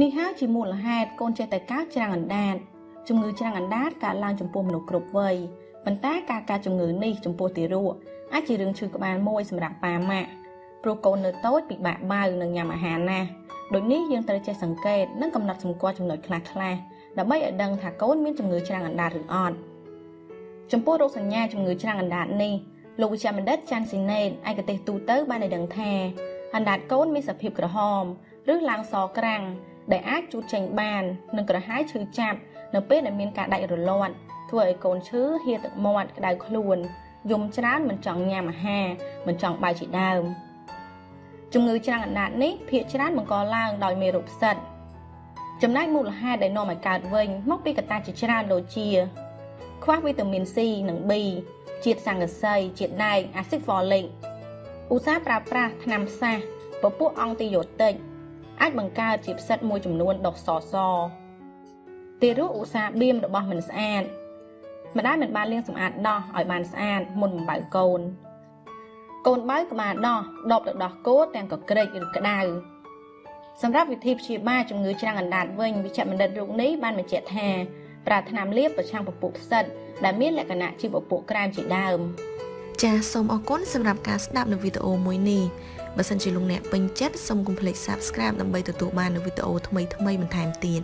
នេះហើយជាមូលហេតុកូនចេះតែកើតច្រាំងអណ្ដាតជំងឺច្រាំងអណ្ដាតកើតឡើងចំពោះមនុស្សគ្រប់វ័យប៉ុន្តែការកើតជំងឺនេះចំពោះទារកអាចជារឿងឈឺក្បាលមួយសម្រាប់ប៉ាម៉ាក់ព្រោះកូននៅតូចពិបាកបៅនិងញ៉ាំអាហារណាស់ដូចនេះយើងត្រូវចេះសង្កេតនិងកំណត់សម្គាល់ចំណុចខ្លះៗដើម្បីឲ្យដឹងថាកូនមានជំងឺច្រាំងអណ្ដាតឬអត់ចំពោះរោគសញ្ញាជំងឺច្រាំងអណ្ដាតនេះលោកវិជ្ជបណ្ឌិតចាន់ស៊ីណេតឯកទេសទូទៅបានឲ្យដឹងថាអណ្ដាតកូនមានសភាពក្រហម ឬឡើងសក្រាំង ដែលអាចជូតចេញបាននិងក្រហាយឈឺចាប់នៅពេលដែលមានការដាច់រលាត់ធ្វើឲ្យកូនឈឺហៀទឹកមាត់ក្តៅខ្លួនយំច្រើនមិនចង់ញ៉ាំអាហារមិនចង់បាយជាដើមជំងឺច្រាំងអណ្ដាតនេះភាគច្រើនបង្កឡើងដោយមេរោគផ្សិតចំណែកមូលហេតុដែលនាំឲ្យកើតវិញមកពីកត្តាជាច្រើនដូចជា ខ្វះវីតាមីន C និង B ជាតិសង្កសីជាតិដែកអាស៊ីតហ្វូលិកឧស្សាហ៍ប្រើប្រាស់ថ្នាំផ្សះពពួកអង់ទីយ៉ូទិក អាចបង្កើតជាផ្សិតមួយចំនួនដុះសសទារកឧស្សាហ៍បៀមរបស់មិនស្អាតម្ដាយមិនបានលាងសម្អាតដោះឲ្យបានស្អាតមុនបំបៅកូនកូនបើក្បាលដោះដបទៅដោះគោទាំងកក្រិចឬក្តៅសម្រាប់វិធីព្យាបាលជំងឺច្រាំងអណ្ដាតវិញវិជ្ជបណ្ឌិតរូបនេះបានបញ្ជាក់ថាប្រើថ្នាំលាបប្រឆាំងពពុះផ្សិតដែលមានលក្ខណៈជាពពុះក្រែមជាដើមចាសសូមអរគុណសម្រាប់ការស្ដាប់នៅវីដេអូមួយនេះ បើសិនជាលោកអ្នកពេញចិត្តសូមកុំភ្លេច Subscribe ដើម្បីទទួលបាននូវវីដេអូថ្មីៗបន្ថែមទៀត